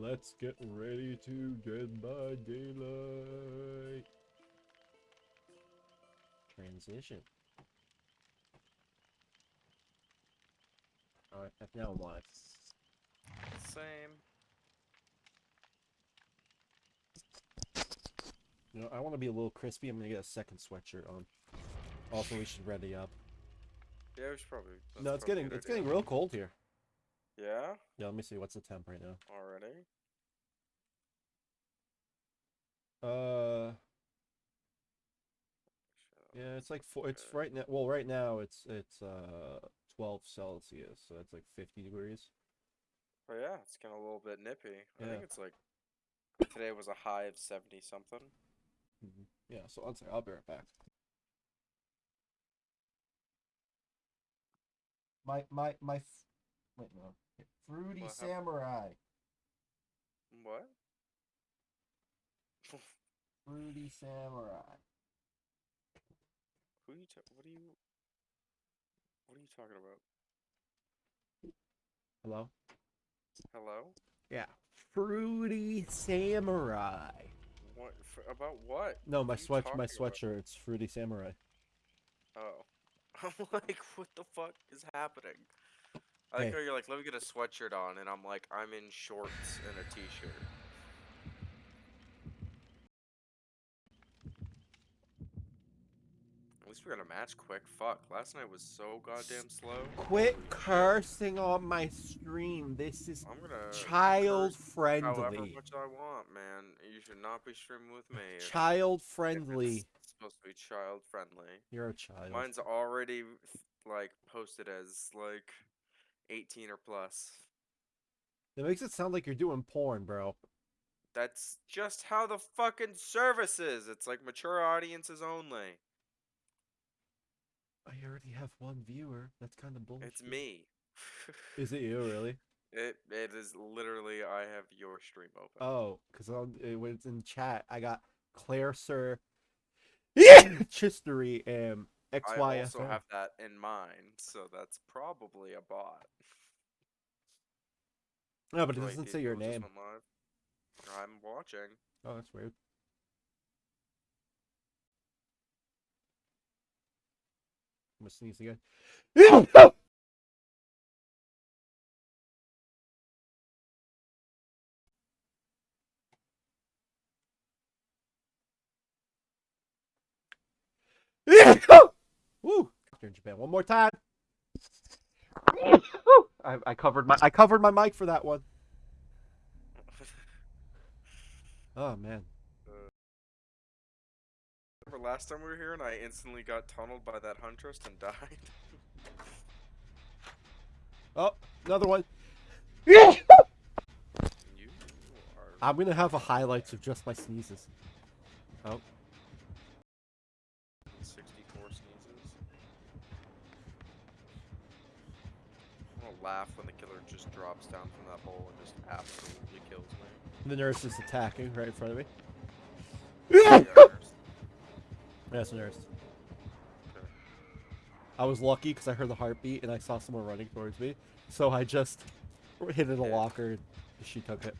Let's get ready to Dead by Daylight. Transition. Alright, I've now live. Same. You know, I want to be a little crispy. I'm gonna get a second sweatshirt on. Also, we should ready up. Yeah, we should probably. no, it's getting good it's getting real cold here. Yeah, Yeah, let me see. What's the temp right now? already. Uh, yeah, it's like four. It's right now. Well, right now it's it's uh 12 Celsius, so it's like 50 degrees. Oh yeah, it's getting a little bit nippy. I Yeah. think it's like today was a high of seventy something. Mhm. Yeah, so one second, I'll be right back. My my my f- wait no. Fruity What hap- Samurai. What? Fruity Samurai. Who are you? Ta- what are you? What are you talking about? Hello? Hello? Yeah. Fruity Samurai. What? F- about what? No, my What are sweat my talking about? sweatshirt's Fruity Samurai. Oh. I'm like, what the fuck is happening? I Hey. like how you're like, let me get a sweatshirt on, and I'm like, I'm in shorts and a t-shirt. At least we got a match quick. Fuck, last night was so goddamn slow. Quit Holy shit. cursing on my stream. This is child curse however friendly. much I want, man. You should not be streaming with me. Child friendly. It's supposed to be child friendly. You're a child. Mine's already like posted as like 18 or plus. It makes it sound like you're doing porn, bro. That's just how the fucking service is. It's like mature audiences only. I already have one viewer. That's kind of bullshit. It's me. Is it you, really? It it is literally I have your stream open. Oh, because when it's in chat, I got Claire Sir, Chistery, and I XYFM. also have that in mind, so that's probably a bot. No, but it doesn't say your name. I'm watching. Oh, that's weird. I'm gonna sneeze again. Woo! In Japan. One more time. I, I covered my I covered my mic for that one. Oh man. Remember last time we were here and I instantly got tunneled by that huntress and died? Oh, another one. you are I'm gonna have a highlights of just my sneezes. Oh, 64 sneezes. I'm gonna laugh when the killer just drops down from that hole and just absolutely kills me. the nurse is attacking right in front of me. Yeah. Yes, nurse. Okay. I was lucky because I heard the heartbeat and I saw someone running towards me, so I just hit in a Yeah. locker. and She took it.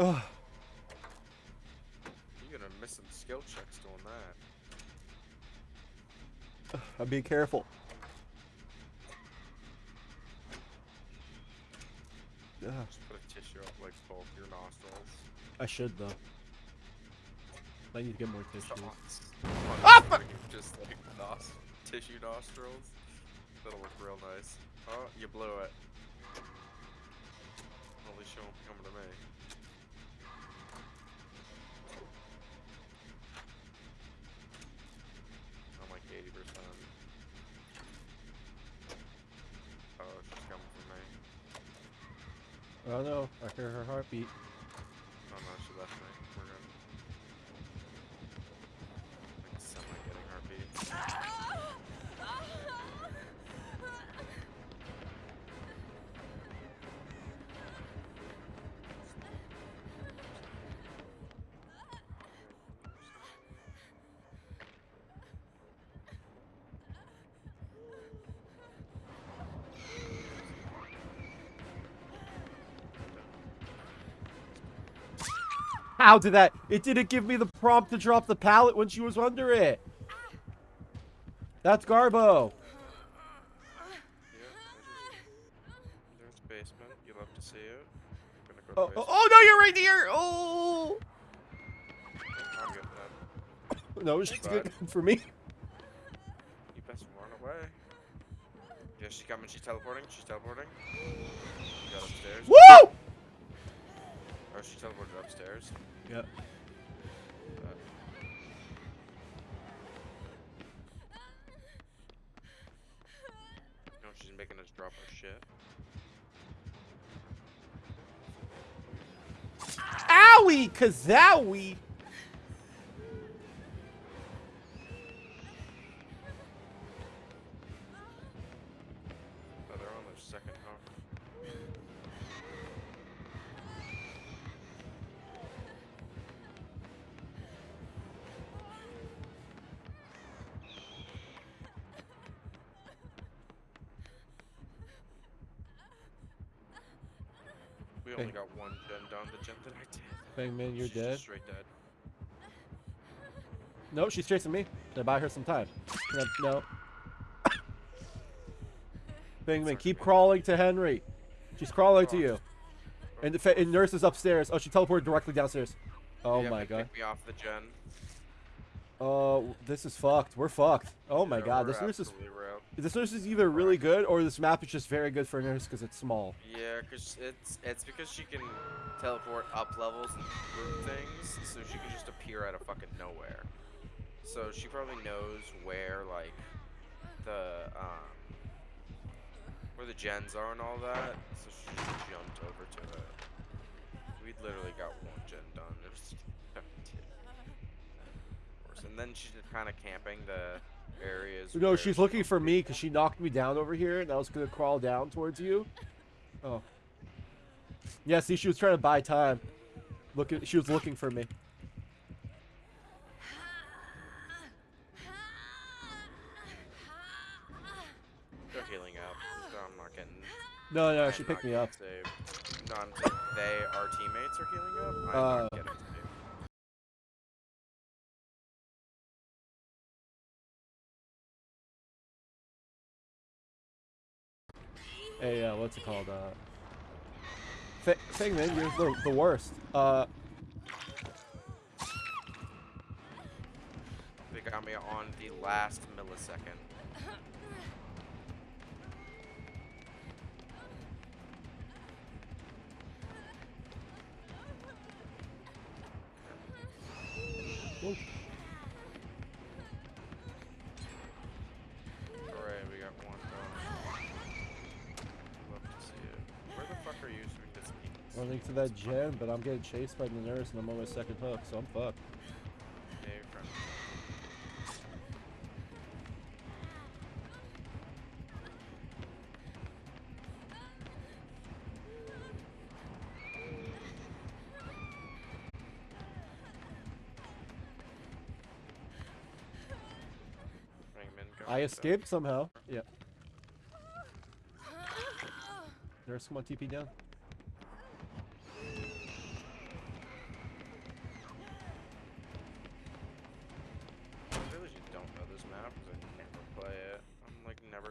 Ugh. damn. You're gonna miss some skill checks doing that. I'm being careful. Ugh, Just put a tissue up like both your nostrils. I should though. I need to get more tissues. Shots. Ah! Just like nos- tissue nostrils. That'll look real nice. Oh, you blew it. At least you won't be coming to me. I'm like 80%. Oh, she's coming for me. Oh no, I hear her heartbeat. How did that? It didn't give me the prompt to drop the pallet when she was under it. That's Garbo. Yeah, there's, there's basement. You love to see it. I'm gonna go Oh, oh, oh, no, you're right here. Oh. I'm getting that. No, she's good for me. You best run away. Yeah, she's coming. She's teleporting. She's teleporting. She. Woo! Oh, she teleported upstairs. Yep. Uh, no, she's making us drop our shit. Owie, kazowie. Did. Bangman, you're she's dead. Straight dead. No, she's chasing me. I buy her some time? No. no. Bangman, Sorry, keep man. crawling to Henry. She's crawling to you. And the and nurse is upstairs. Oh, she teleported directly downstairs. Oh Yeah, my god. Pick me off the gen. Oh, this is fucked. We're fucked. Oh my Yeah, god, this nurse is. This nurse is either really good or this map is just very good for a nurse because it's small. Yeah, cause it's it's because she can teleport up levels and through things, so she can just appear out of fucking nowhere. So she probably knows where like the um where the gens are and all that. So she just jumped over to it. We literally got one gen done. And then she's kind of camping the areas. No, she's looking for me because she knocked me down over here and I was gonna crawl down towards you. Oh. Yeah, see, she was trying to buy time. Looking, she was looking for me. They're healing up. so I'm not getting. No, no, I'm she picked me up. saved. No, I'm they, our teammates, are healing up. I'm Uh. not getting Hey, uh, what's it called? Uh, you're the, the worst. Uh, They got me on the last millisecond. whoa. To that gen, but I'm getting chased by the nurse and I'm on my second hook, so I'm fucked. I escaped somehow. Yeah. Nurse, come on, TP down.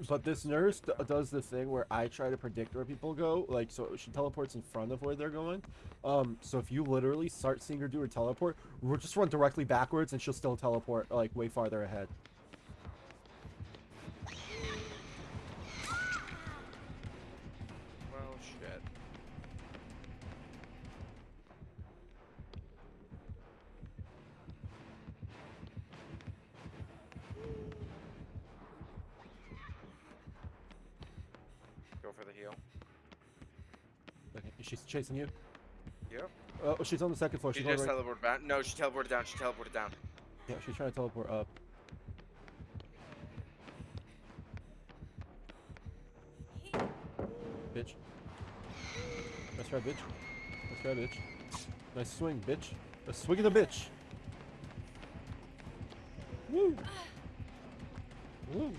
But this nurse does the thing where I try to predict where people go. Like, so she teleports in front of where they're going. Um, so if you literally start seeing her do her teleport, we'll just run directly backwards and she'll still teleport, like, way farther ahead. Well, shit. Go for the heal. Okay, she's chasing you. Yep. Oh, oh, she's on the second floor. She She's on the just right. teleported back. No, she teleported down. She teleported down. Yeah, she's trying to teleport up. Bitch. That's right, bitch. That's right, bitch. Nice swing, bitch. A swing of the bitch. Woo. Woo.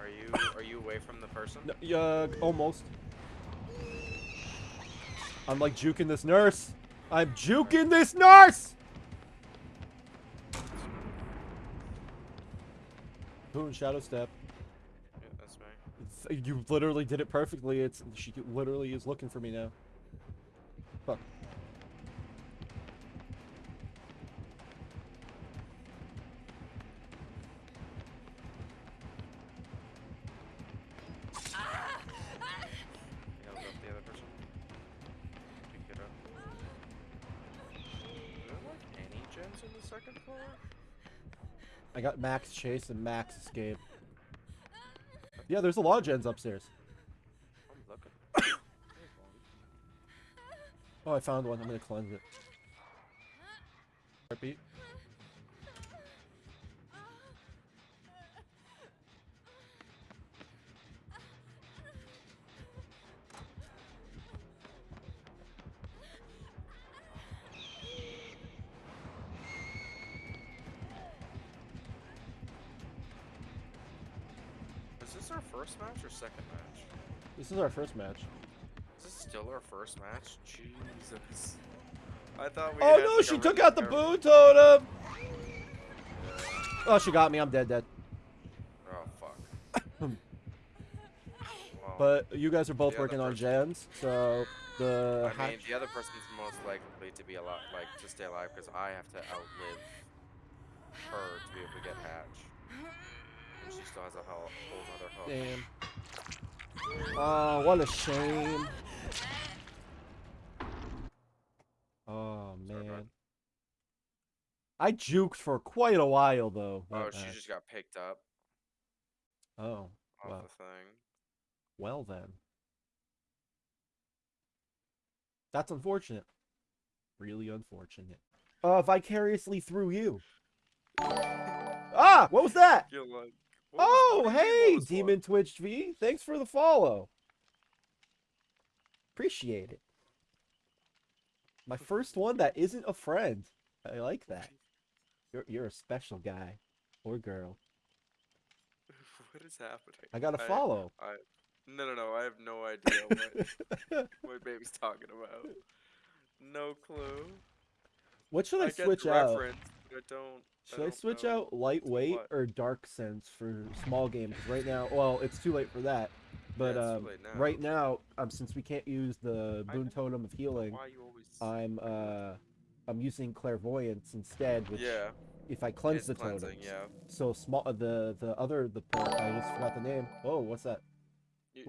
Are you are you away from the person? No, yeah, almost. I'm like juking this nurse. I'm juking this nurse. Boom, shadow step. Yeah, that's me. It's- You literally did it perfectly. It's she literally is looking for me now. Max chase and Max escape. Yeah, there's a lot of gens upstairs. I'm looking. Oh, I found one. I'm gonna cleanse it. Is our first match. Is this still our first match? Jesus. I thought we Oh no, she took out the boon totem. Oh, she got me. I'm dead, dead. Oh fuck. Well, But you guys are both working on gens, so the I mean, the other person's most likely to be alive, like to stay alive, because I have to outlive her to be able to get Hatch. And she still has a whole, whole nother hook. Damn. Oh, what a shame. Oh Sorry, man. I juked for quite a while though. Oh, she just got picked up Oh, off Wow. the thing. well then. That's unfortunate. Really unfortunate. Uh, vicariously through you. Ah, what was that? You're like, what was- Oh, what do you mean, hey, what was what? Demon Twitch V. Thanks for the follow. Appreciate it. My first one that isn't a friend. I like that. You're you're a special guy or girl. what is happening? I got to follow. I, no, no, no. I have no idea what what baby's talking about. No clue. what should I, I switch out? I don't. Should I don't switch know out lightweight what. or dark sense for small game? 'Cause right now, well, it's too late for that. But too um, now. right now, um, since we can't use the boon totem of healing, always? I'm uh, I'm using clairvoyance instead. Which yeah, if I cleanse it's the totem. Yeah. So small. uh, The the other the per- I just forgot the name. Oh, what's that?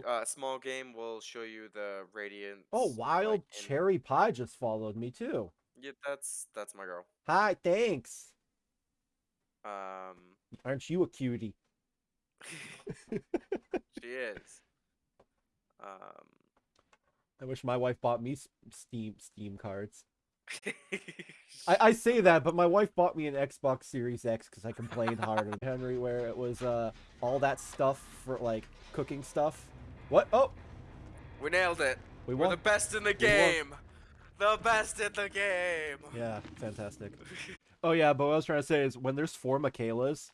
Uh, small game will show you the radiance. Oh, wild like, cherry pie just followed me too. Yeah, that's that's my girl. Hi, thanks. Um, Aren't you a cutie? she is. Um. I wish my wife bought me Steam Steam cards. I, I say that, but my wife bought me an Xbox Series X because I complained hard on Henry, where it was uh all that stuff for like cooking stuff. What? Oh, we nailed it. we We're the best in the won. game. The best in the game. Yeah, fantastic. Oh yeah, but what I was trying to say is when there's four Mikaelas,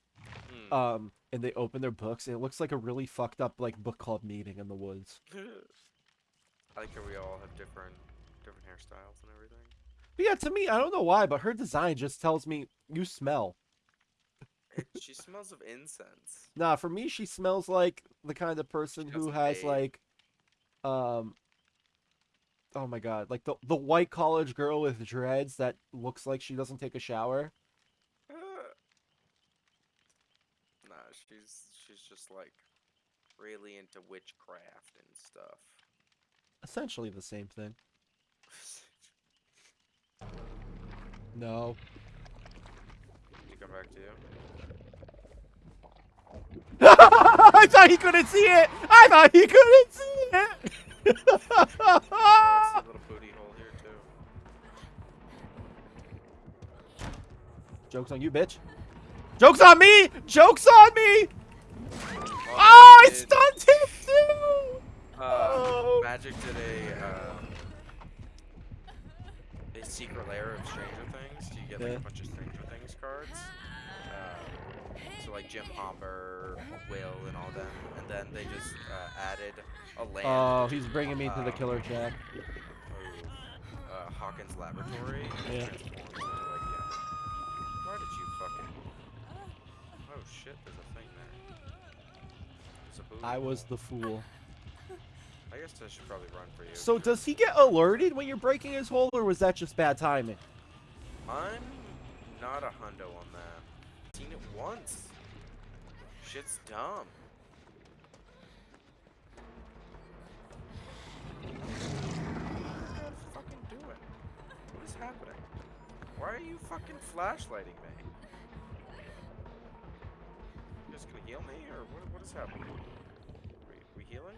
Hmm. um, and they open their books, it looks like a really fucked up like book club meeting in the woods. I like how we all have different different hairstyles and everything. But yeah, to me, I don't know why, but her design just tells me you smell. She smells of incense. Nah, for me, she smells like the kind of person who has like, um, oh my god, like the the white college girl with dreads that looks like she doesn't take a shower. Uh, nah, she's she's just like really into witchcraft and stuff. Essentially the same thing. No. to come back to you. I thought he couldn't see it. I thought he couldn't see it. Oh, I see a little booty hole here too. Jokes on you, bitch. Jokes on me. Jokes on me. Oh, Oh, I stunned him too. Uh, Oh. Magic did a um, a Secret Lair of Stranger Things. Do you get like Yeah. a bunch of Stranger Things cards. Uh, so like Jim Hopper, Will, and all them, and then they just uh, added. Oh, he's bringing me to the um, killer jack. oof. Hawkins laboratory Yeah. it like yeah. Why did you fucking? Oh shit! There's a thing there. There's a booby I was the fool. I guess I should probably run for you. So does he get alerted when you're breaking his hole, or was that just bad timing? I'm not a hundo on that. Seen it once. Shit's dumb. What are doing? What is happening? Why are you fucking flashlighting me? You just gonna heal me, or what? What is happening? We, we healing?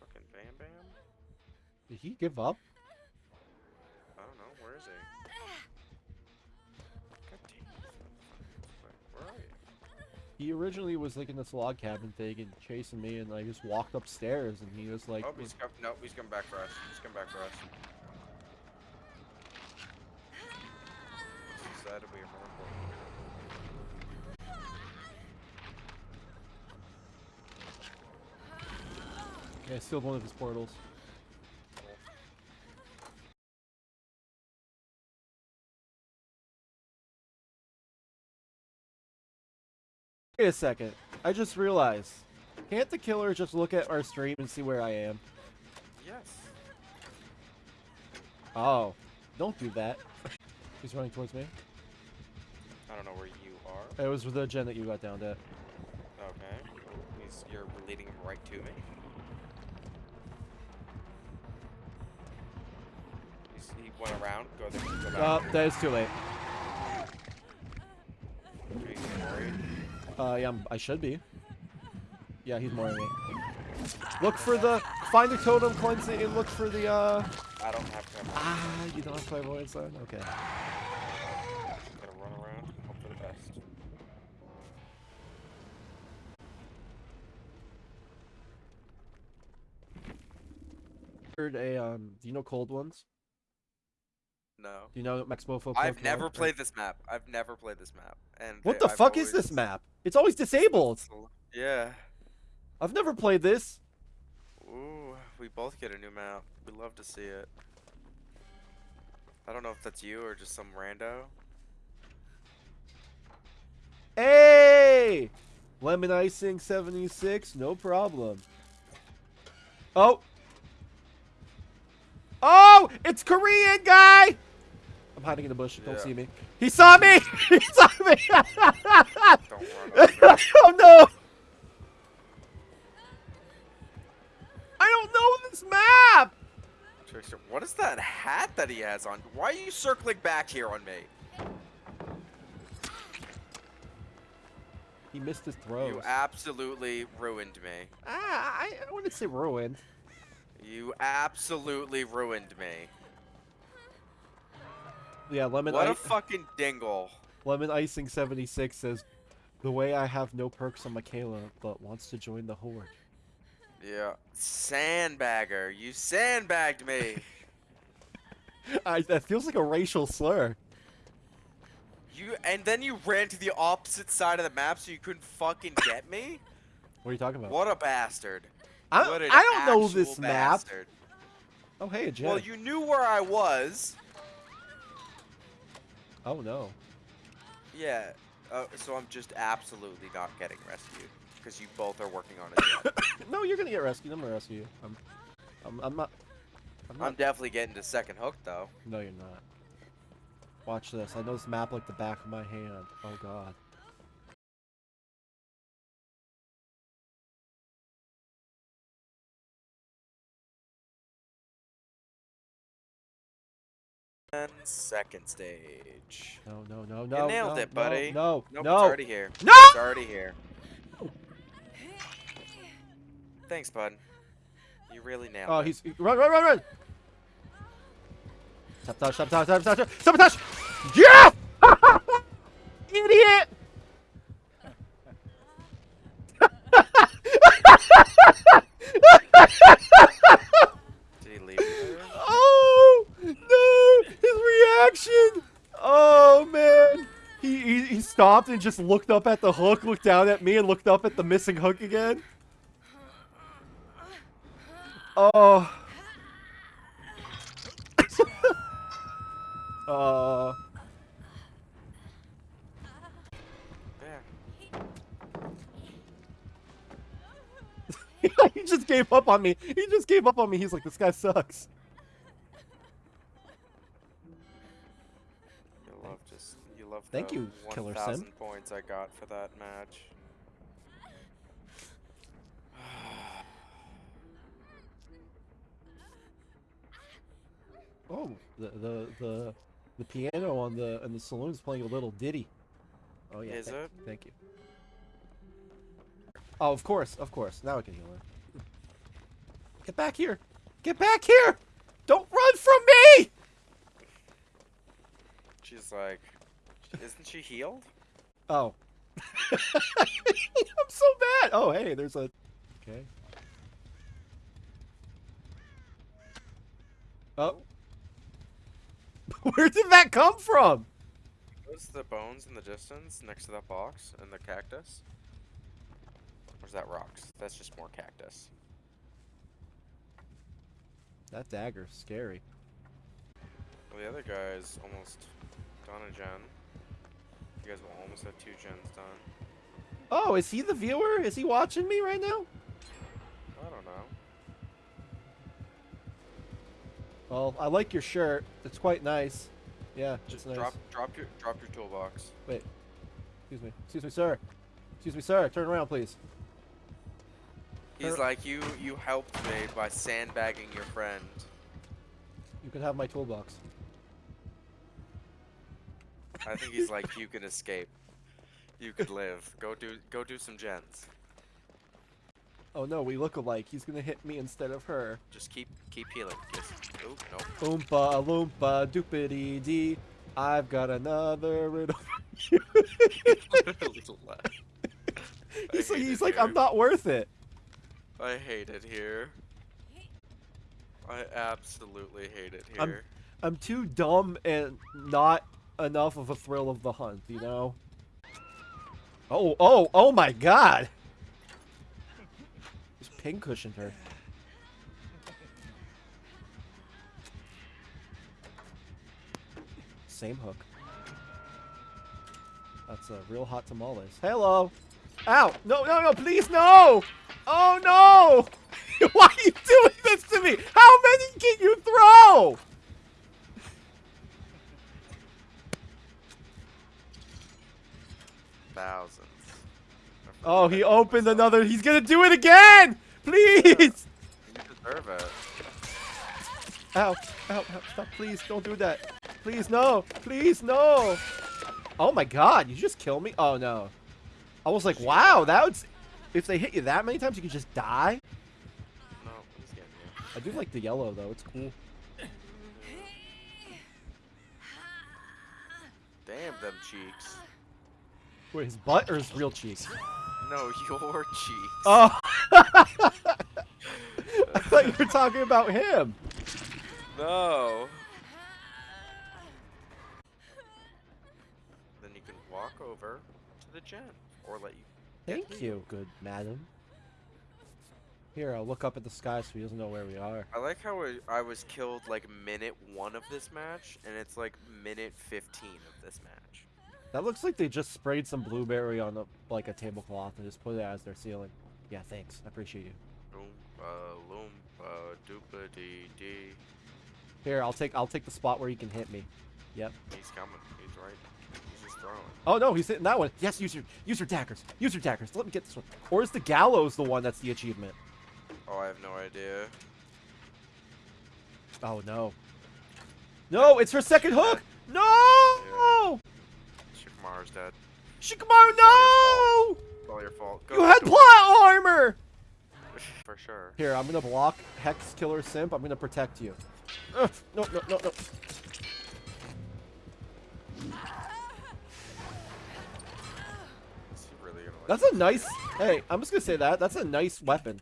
Fucking Bam Bam? Did he give up? He originally was like in this log cabin thing and chasing me, and I just walked upstairs, and he was like, oh, he's come. No, he's coming back for us. He's coming back for us. Decided we are more important. "Yeah, I sealed one of his portals." Wait a second. I just realized. Can't the killer just look at our stream and see where I am? Yes. Oh, don't do that. He's running towards me. I don't know where you are. It was the gen that you got downed at. Okay. He's, you're leading him right to me. He's, he went around. Go there. Go back. Uh, that is too late. Are you worried? Uh, yeah, I'm, I should be. Yeah, he's mooring me. Look for the, find the totem, cleanse it, and look for the, uh, I don't have cover. ah, you don't have clairvoyance on? Okay. Gotta run around hope for the best. Heard a, um, do you know cold ones? No. Do you know Max Mofo? I've never played this map. I've never played this map. And What the I've fuck is this map? It's always disabled. Yeah. I've never played this. Ooh, we both get a new map. We love to see it. I don't know if that's you or just some rando. Hey! Lemon icing 76, no problem. Oh! Oh! It's Korean guy! I'm hiding in the bush. Don't see me. He saw me! he saw me! Oh no! I don't know this map! What is that hat that he has on? Why are you circling back here on me? He missed his throws. You absolutely ruined me. ah, I, I wouldn't say ruined. You absolutely ruined me. Yeah, lemon What I- a fucking dingle. Lemon Icing 76 says, The way I have no perks on Mikaela, but wants to join the horde. Yeah. Sandbagger. You sandbagged me. I, that feels like a racial slur. You and then you ran to the opposite side of the map so you couldn't fucking get me? What are you talking about? What a bastard. I, I don't know this actual map. Oh, hey, a. Well, you knew where I was. Oh, no. Yeah. Uh, so I'm just absolutely not getting rescued because you both are working on it. no, you're gonna get rescued. I'm gonna rescue you. I'm, I'm, I'm not. I'm not. I'm definitely getting to second hook though. No, you're not. Watch this. I know this map like the back of my hand. Oh, God. Second stage. No, no, no, no. You nailed no, it, buddy. No, Nope, no. it's already here. No! It's already here. Thanks, bud. You really nailed Oh, it. he's run, run, run, run! Sabotage, sabotage, sabotage, sabotage! Yeah! Idiot! Did he leave you there? Oh no! His reaction! Oh man! He, he he stopped and just looked up at the hook, looked down at me, and looked up at the missing hook again. Oh. uh. There. he just gave up on me. He just gave up on me. He's like, this guy sucks. Love Thank you, Killer Sim. points I got for that match. Oh, the the the the piano on the in the saloon is playing a little ditty. Oh yeah. Is thank, it? Thank you. Oh, of course, of course. Now I can heal her. Get back here! Get back here! Don't run from me! She's like, isn't she healed? Oh. I'm so bad. Oh, hey, there's a. Okay. Oh. Where did that come from? Those the bones in the distance next to that box and the cactus? Or is that rocks? That's just more cactus. That dagger's scary. Well, the other guy's almost done a gen. You guys will almost have two gens done. Oh, is he the viewer? Is he watching me right now? I don't know. Well, I like your shirt. It's quite nice. Yeah, it's Just nice. drop drop your drop your toolbox. Wait. Excuse me. Excuse me, sir. Excuse me, sir. Turn around, please. He's like you you helped me by sandbagging your friend. You can have my toolbox. I think he's like you can escape. You could live. Go do go do some gens. Oh no, we look alike. He's gonna hit me instead of her. Just keep keep healing. Just oh no. Oompa loompa doopity dee. I've got another riddle. for you. Little left. I he's like, he's like. I'm not worth it. I hate it here. I absolutely hate it here. I'm- I'm too dumb and not enough of a thrill of the hunt, you know? Oh, oh, oh my god! Just pincushioned her. Same hook. That's a real hot tamales. Hello! Ow! No, no, no, please, no! Oh no! Why are you doing this to me? How many can you throw? Thousands. Oh, he opened myself. another. He's gonna do it again! Please! You deserve it. Ow, ow, ow, stop, please, don't do that. Please, no, please, no. Oh my god, you just killed me? Oh no. I was like, wow, that would, if they hit you that many times, you could just die? No, he's getting you. I do like the yellow though, it's cool. Damn them cheeks. Wait, his butt or his real cheeks? No, your cheeks. Oh! I thought you were talking about him. No. Then you can walk over to the gen, or let you. Thank you, good madam. Here, I'll look up at the sky so he doesn't know where we are. I like how I- I was killed like minute one of this match, and it's like minute fifteen of this match. That looks like they just sprayed some blueberry on a, like a tablecloth and just put it as their ceiling. Yeah, thanks. I appreciate you. Oompa uh, loompa uh, doopa dee dee. Here, I'll take I'll take the spot where he can hit me. Yep. He's coming. He's right. He's just throwing. Oh no, he's hitting that one. Yes, use your use your daggers. Use your daggers. Let me get this one. Or is the gallows the one that's the achievement? Oh, I have no idea. Oh no. No, it's her second hook. No! Shikamaru's dead. Shikamaru, no! It's all your fault. Go You had the plot armor. For sure. Here, I'm gonna block Hex Killer Simp. I'm gonna protect you. Ugh, no, no, no, no. Really That's a nice. Hey, I'm just gonna say that. That's a nice weapon.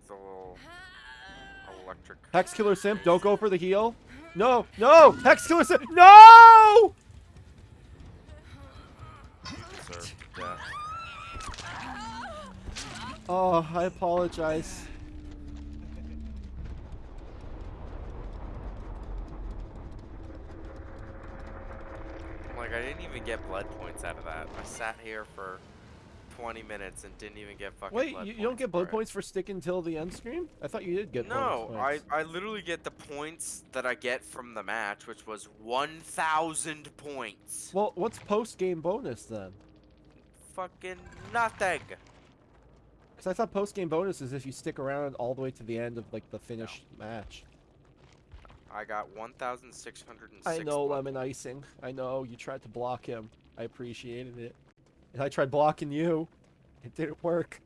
It's a little electric. Hex Killer Simp, don't go for the heal. No, no! Hex Killer Simp, no! Oh, I apologize. like, I didn't even get blood points out of that. I sat here for 20 minutes and didn't even get fucking Wait, you, you don't get blood points for sticking till the end screen? I thought you did get No, I, I literally get the points that I get from the match, which was 1,000 points. Well, what's post-game bonus then? Fucking nothing. Because I thought post game bonus is if you stick around all the way to the end of like the finished match. I got 1,606 I know lemon icing. I know you tried to block him. I appreciated it. And I tried blocking you. It didn't work.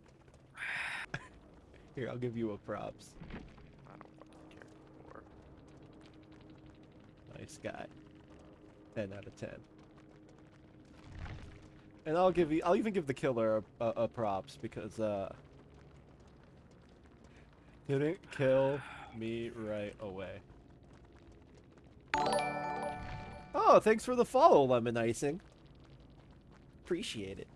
Here, I'll give you a props. I don't fucking care anymore. Nice guy. 10 out of 10. And I'll give you I'll even give the killer a, a, a props because uh didn't kill me right away. Oh, thanks for the follow, Lemon Icing. Appreciate it.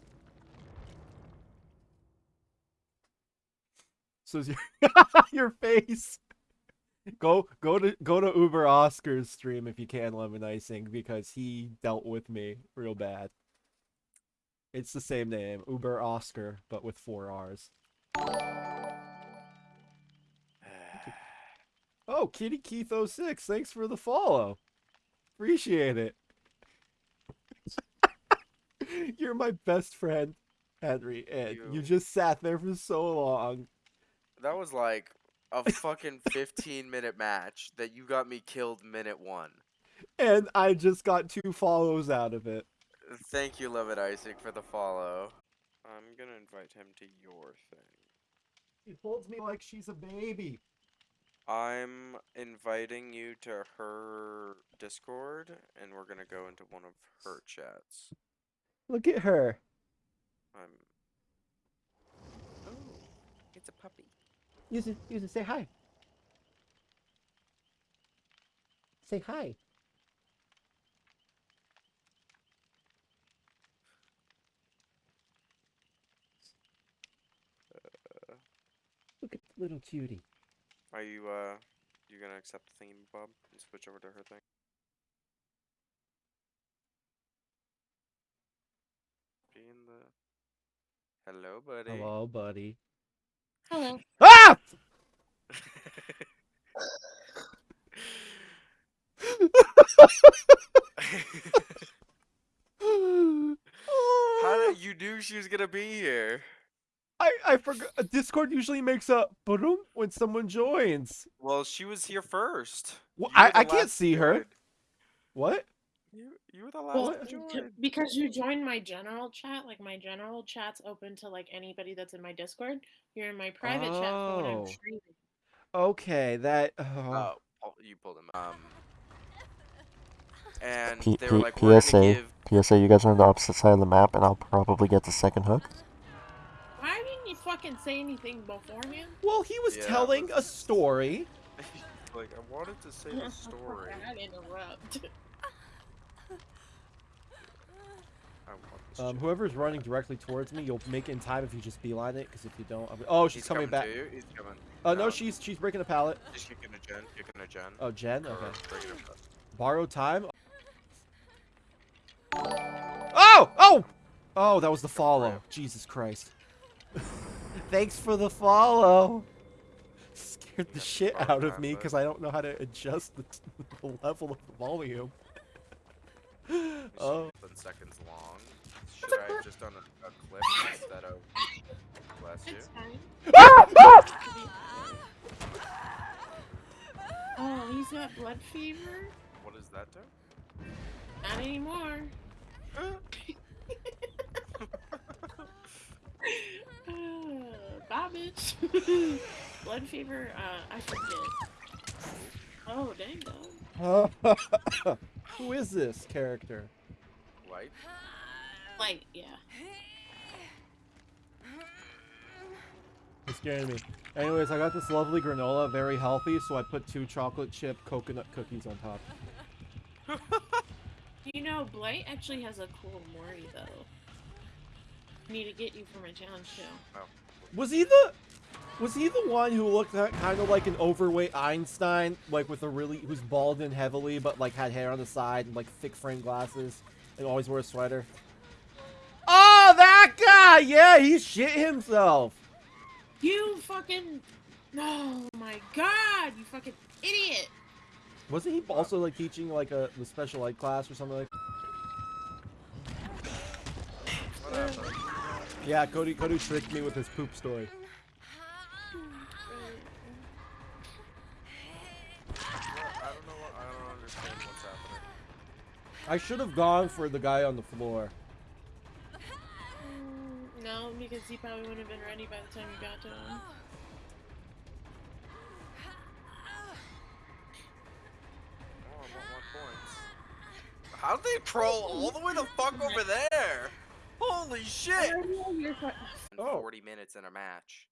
So is your your face. Go go to go to Uber Oscar's stream if you can, Lemon Icing, because he dealt with me real bad. It's the same name, Uber Oscar, but with four R's. Oh, Kitty Keith 06, thanks for the follow. Appreciate it. You're my best friend, Henry, and you You- just sat there for so long. That was like a fucking 15 minute match that you got me killed minute one. And I just got two follows out of it. Thank you, Levitt Isaac, for the follow. I'm gonna invite him to your thing. He holds me like she's a baby. I'm inviting you to her Discord, and we're gonna go into one of her chats. Look at her. I'm. Oh, it's a puppy. Use it, use it, say hi. Say hi. Uh, Look at the little cutie. Are you uh, you gonna accept the thing, Bob, and switch over to her thing? Be in the. Hello, buddy. Hello, buddy. Hello. Ah! How did you knew she was gonna be here? I I forgot. Discord usually makes a boom when someone joins. Well, she was here first. Well, I I can't see her. join. What? You you were the last Well, to join. because you joined my general chat, like my general chat's open to like anybody that's in my Discord. You're in my private chat for when Oh. I'm streaming. Okay, that. Oh. Oh, you pulled him. Um, and P- they were like, PSA, give." PSA, you guys are on the opposite side of the map, and I'll probably get the second hook. Why fucking say anything beforehand? Well, he was Yeah, telling a story. like, I wanted to say the story. I'd interrupt. I want this Um, whoever's running directly towards me, you'll make it in time if you just beeline it. Because if you don't, I'll be... oh, she's He's coming, back. To you. He's coming. Oh no, Um, she's she's breaking a pallet. She's kicking a gen. Kicking a gen. Oh, Jen. Okay. breaking. Borrow time. Oh! Oh! Oh, that was the follow. Jesus Christ. Thanks for the follow. Scared the That's shit out of me because I don't know how to adjust the, the level of the volume. Oh. 11 seconds long. Should I have just done a, a clip instead of? Bless you. It's fine. Ah! Ah! Oh, he's got blood fever? What does that do? Not anymore. Uh, bye, bitch. blood fever, uh, I forget. Oh, dang, dog. Who is this character? Light. Like, yeah. It's scaring me. Anyways, I got this lovely granola, very healthy, so I put two chocolate chip coconut cookies on top. Do you know, Blight actually has a cool Mori, though. Need to get you for my challenge show. Was he the was he the one who looked kind of like an overweight Einstein, like with a really who's bald and heavily, but like had hair on the side and like thick frame glasses? And always wore a sweater. Oh, that guy! Yeah, he shit himself. You fucking. Oh my god, you fucking idiot! Wasn't he also like teaching like a the special ed class or something like? Yeah, Cody Cody tricked me with his poop story. I don't know. What, I don't understand what's happening. I should have gone for the guy on the floor. No, because he probably wouldn't have been ready by the time you got to him. Oh, I want more points. How'd they crawl all the way the fuck over there? Holy shit! Oh. 40 minutes in a match.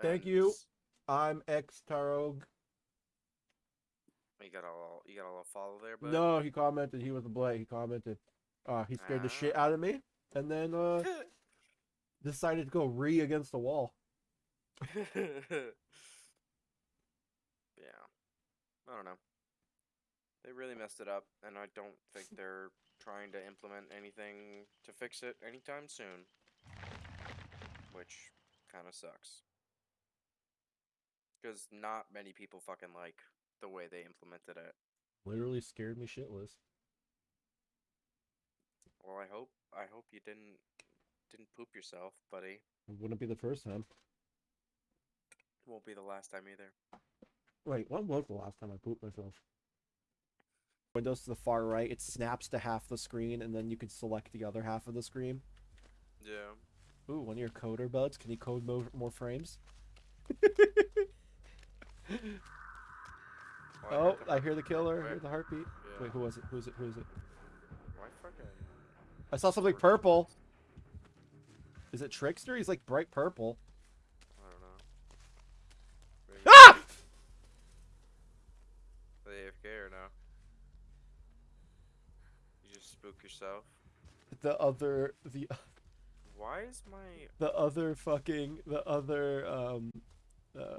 Thank And you. I'm ex Tarog. You got a little, you got a little follow there, but No, he commented he was a blade. He commented. Uh, he scared the shit out of me, and then uh decided to go re against the wall. yeah. I don't know. They really messed it up, and I don't think they're trying to implement anything to fix it anytime soon. Which kind of sucks. Because not many people fucking like the way they implemented it. Literally scared me shitless. Well, I hope I hope you didn't didn't poop yourself, buddy. It wouldn't be the first time. Won't be the last time either. Wait, when was the last time I pooped myself? Windows to the far right, it snaps to half the screen, and then you can select the other half of the screen. Yeah. Ooh, one of your coder buds. Can you code mo- more frames? Oh, I hear the killer. I hear the heartbeat. Yeah. Wait, who was it? Who is it? Who is it? Why fucking? I saw something purple. Is it Trickster? He's like bright purple. I don't know. Maybe Ah! the AFK or no? You just spook yourself. The other, the Why is my the other fucking the other um uh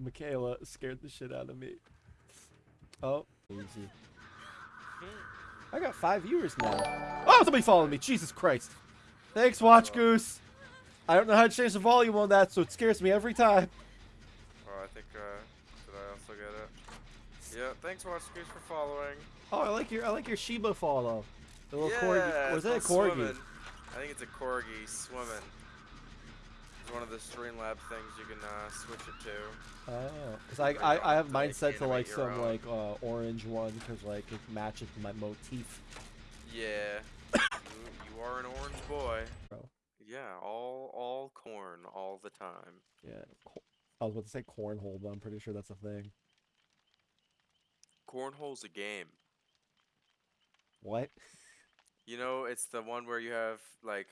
Mikaela scared the shit out of me. Oh, easy. I got five viewers now. Oh, somebody following me. Jesus Christ. Thanks, Watch Goose. I don't know how to change the volume on that, so it scares me every time. Oh, I think uh, did I also get it? Yeah. Thanks, Watch Goose, for following. Oh, I like your I like your Shiba follow. The little yeah, corgi. Was that a corgi? swimming. I think it's a corgi swimming. It's one of the Streamlab things you can uh, switch it to. Oh, cause I, I, I have mine set to like some own. like uh, orange one because like it matches my motif. Yeah. you, you are an orange boy. Bro. Yeah, all all corn all the time. Yeah, I was about to say cornhole, but I'm pretty sure that's a thing. Cornhole's a game. What? You know, it's the one where you have like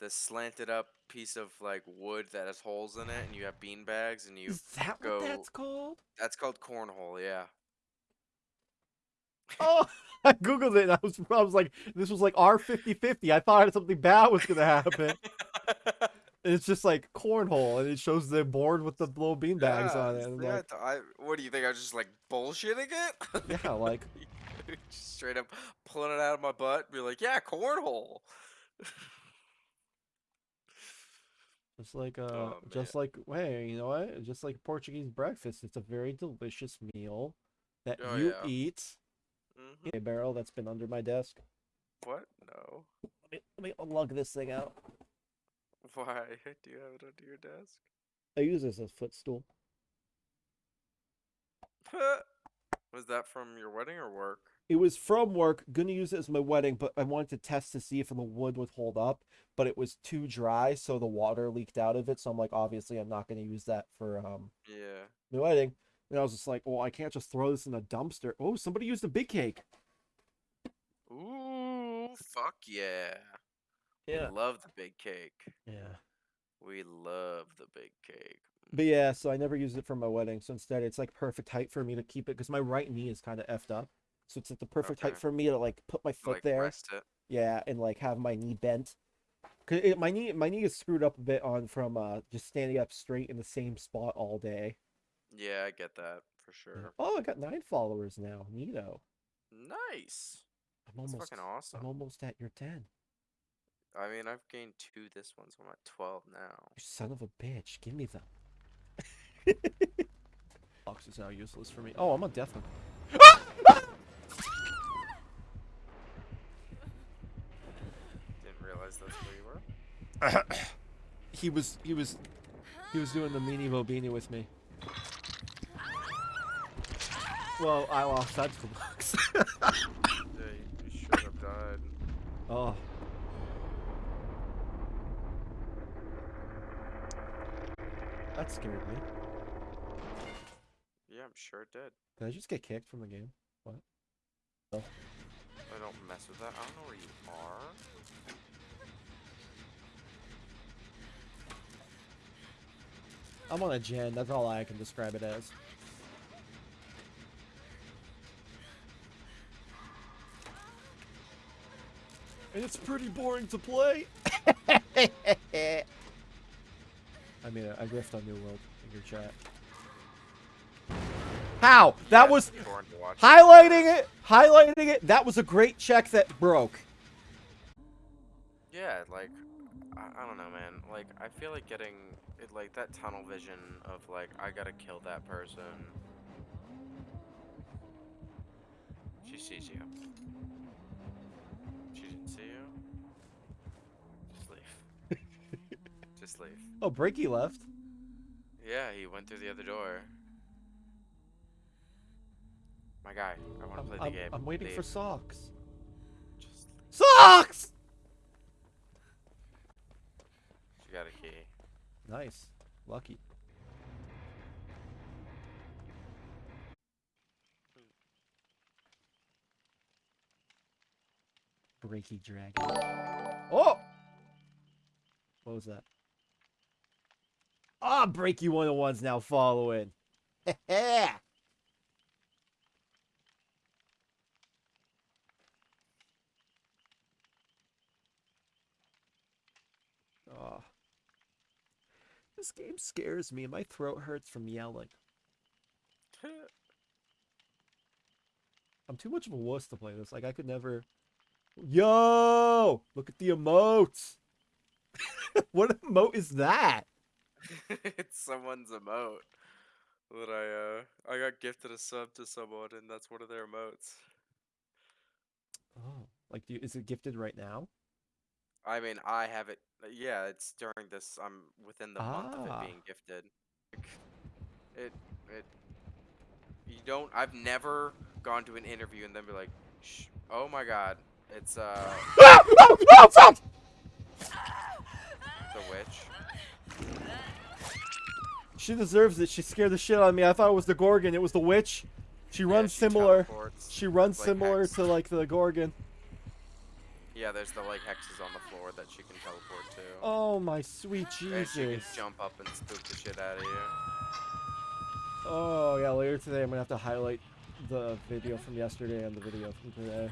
the slanted up piece of like wood that has holes in it, and you have bean bags, and you. Is that go- what that's called? That's called cornhole. Yeah. Oh, I googled it. And I was, I was like, this was like R 50-50. I thought something bad was gonna happen. and it's just like cornhole, and it shows the board with the little bean bags on it. Yeah, yeah, like, I, what do you think? I was just like bullshitting it? yeah, like Just straight up pulling it out of my butt, be like, yeah, cornhole. Just like uh, Oh, just like hey, you know what? Just like Portuguese breakfast, it's a very delicious meal that Oh, you yeah. eat. hmm A barrel that's been under my desk. What? No. Let me let me lug this thing out. Why? Do you have it under your desk? I use this as a footstool. Was that from your wedding or work? It was from work. Gonna use it as my wedding, but I wanted to test to see if the wood would hold up. But it was too dry, so the water leaked out of it. So I'm like, obviously, I'm not gonna use that for um Yeah. my wedding. And I was just like, well, I can't just throw this in a dumpster. Oh, somebody used a big cake. Ooh, fuck yeah. Yeah. We love the big cake. Yeah. We love the big cake. But yeah, so I never used it for my wedding. So instead, it's like perfect height for me to keep it because my right knee is kind of effed up. So it's at the perfect height for me to like put my foot like there. Yeah, and like have my knee bent. Cause it, my knee, my knee is screwed up a bit on from uh just standing up straight in the same spot all day. Yeah, I get that for sure. Oh, I got nine followers now. Neato. Nice. I'm almost. fucking awesome. I'm almost at your ten. I mean, I've gained two this one, so I'm at 12 now. You son of a bitch! Give me them. Fox is now useless for me. Oh, I'm on death one. Didn't realize that's where you were. He was. He was. He was doing the meanie bobini with me. Well, I lost that to the box. Yeah, you, you should have died. oh. That scared me. Yeah, I'm sure it did. Did I just get kicked from the game? What? I don't mess with that. I don't know where you are. I'm on a gen. That's all I can describe it as. And it's pretty boring to play. I mean, I riffed on New World in your chat. How? That Yeah, was it's boring to watch. highlighting it. Highlighting it. That was a great check that broke. Yeah, like I, I don't know, man. Like I feel like getting it, like that tunnel vision of like I gotta kill that person. She sees you. She didn't see you. Just leave. Just leave. Oh, Breaky left. Yeah, he went through the other door. My guy, I want to play the I'm- game. I'm waiting for socks. Just Socks! she got a key. Nice. Lucky. Breaky dragon. Oh! What was that? Ah, Breaky 101's now following. This game scares me. And my throat hurts from yelling. I'm too much of a wuss to play this. Like I could never. Yo! Look at the emotes. what emote is that? it's someone's emote that I uh I got gifted a sub to someone and that's one of their emotes. Oh, like do you, is it gifted right now? I mean, I have it. uh, Yeah, it's during this. I'm within the month of Ah. it being gifted. Like, It it. You don't. I've never gone to an interview and then be like, Shh, "Oh my God, it's uh Ah! Oh, oh, fuck! the witch." She deserves it. She scared the shit out of me. I thought it was the Gorgon. It was the witch. She Yeah, runs she similar. teleports. She runs like similar Hex. to like the Gorgon. Yeah, there's the like hexes on the floor that she can teleport to. Oh my sweet Jesus! and she can jump up and spook the shit out of you. Oh yeah, later today I'm gonna have to highlight the video from yesterday and the video from today.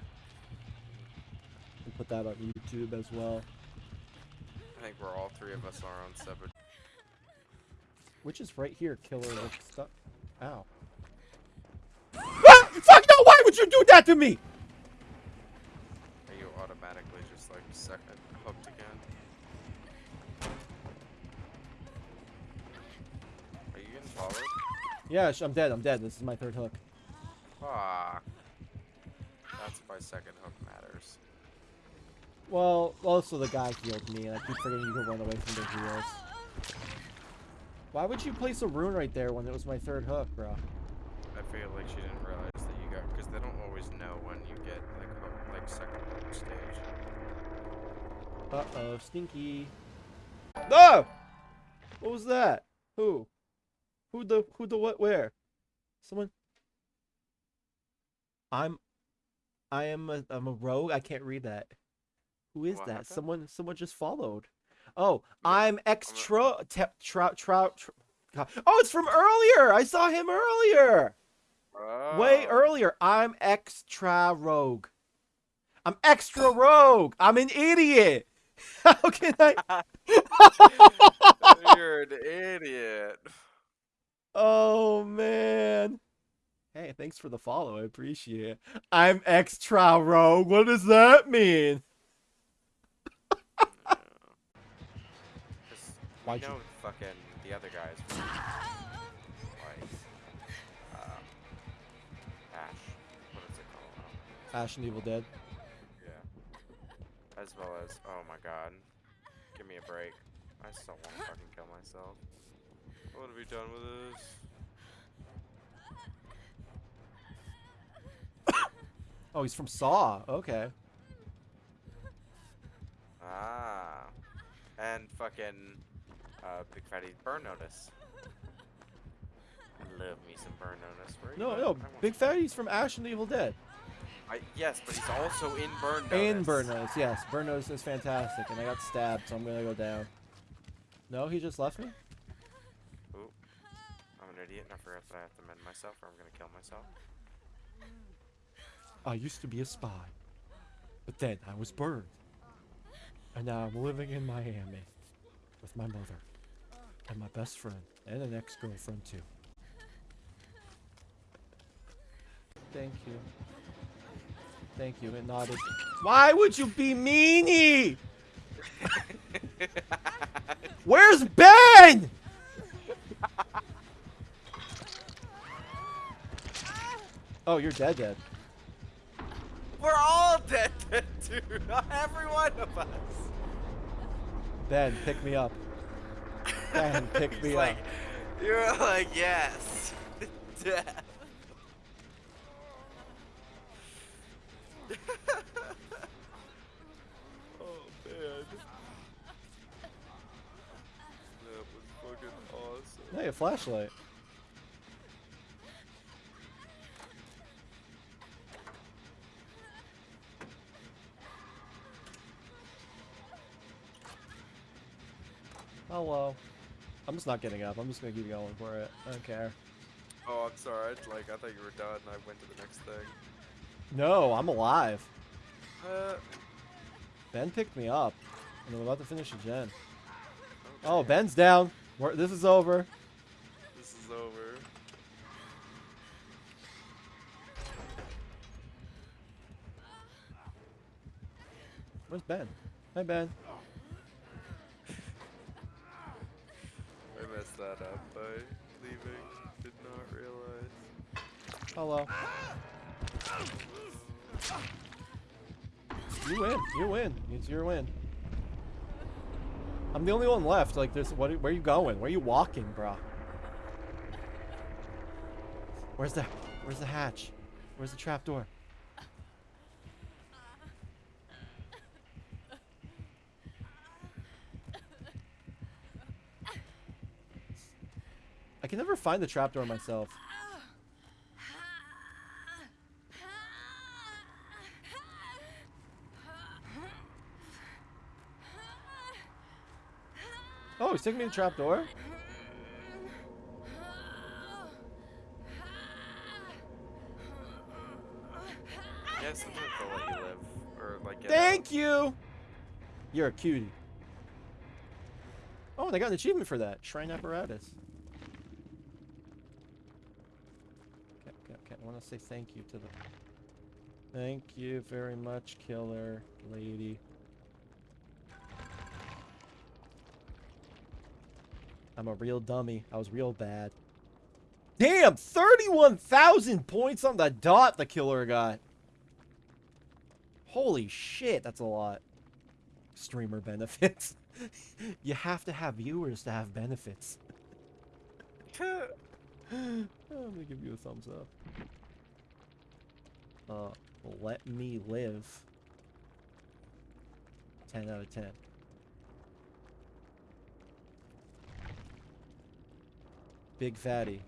And put that on YouTube as well. I think we're all three of us are on separate. Which is right here, killer with stuff. Ow. Ah! Fuck no! Why would you do that to me? Automatically just like second hooked again? Are you getting followed? Yeah, I'm dead. I'm dead. This is my third hook. Fuck. That's why second hook matters. Well, also the guy healed me, and I keep forgetting you can run away from the heals. Why would you place a rune right there when it was my third hook, bro? I feel like she didn't realize that you got because they don't always know when you get like like second stage. Uh oh, stinky. No! What was that? Who? Who the who the what where? Someone I'm I am a I'm a rogue. I can't read that. Who is What that? happened? Someone someone just followed. Oh, Yeah, I'm ex I'm a- tro te, trout trout. Oh, it's from earlier. I saw him earlier. Way Oh. earlier. I'm extra rogue. I'm extra rogue. I'm an idiot. How can I? You're an idiot. Oh man. Hey, thanks for the follow. I appreciate it. I'm extra rogue. What does that mean? Yeah. 'Cause Why'd you- know fucking the other guys. from, Like, um, Ash. What is it called? Ash and Evil Dead. Yeah. As well as, oh my god. Give me a break. I still want to fucking kill myself. I want to be done with this. Oh, he's from Saw. Okay. Ah. And fucking, uh, Big Fatty Burn Notice. I Love me some Burn Notice. Where No, no. Big Fatty's from Ash and the Evil Dead. I, yes, but he's also in Burn Notice. And Burn Notice, yes. Burn Notice is fantastic, and I got stabbed, so I'm gonna go down. No, he just left me? Ooh. I'm an idiot and I forgot that I have to mend myself or I'm gonna kill myself. I used to be a spy, but then I was burned. And now I'm living in Miami with my mother and my best friend and an ex-girlfriend too. Thank you. Thank you. It nodded. Why would you be meanie? Where's Ben? Oh, you're dead, dead. We're all dead, dead, dude. Every one of us. Ben, pick me up. Ben, pick me like, up. You're like, yes. Death. Awesome. Hey, a flashlight. Hello. I'm just not getting up. I'm just gonna keep going for it. I don't care. Oh, I'm sorry. I- Like, I thought you were done. And I went to the next thing. No, I'm alive. Uh, Ben picked me up, and I'm about to finish a gen. okay. Oh, Ben's down. We're, this is over. Is over. Where's Ben? Hi, Ben. I messed that up by leaving. Did not realize. Hello. You win. You win. It's your win. I'm the only one left. Like, there's what? Where are you going? Where are you walking, bro? Where's the? Where's the hatch? Where's the trap door? I can never find the trapdoor myself. Oh, he's taking me to the trapdoor. Yeah, sometimes they'll let you live. Or, like, get You. You're a cutie. Oh, they got an achievement for that. Shrine apparatus. Okay, okay, okay. I want to say thank you to the. Thank you very much, killer lady. I'm a real dummy. I was real bad. Damn, 31,000 points on the dot the killer got. Holy shit, that's a lot. Streamer benefits. you have to have viewers to have benefits. I'm gonna give you a thumbs up. Uh, let me live. 10 out of 10. Big fatty.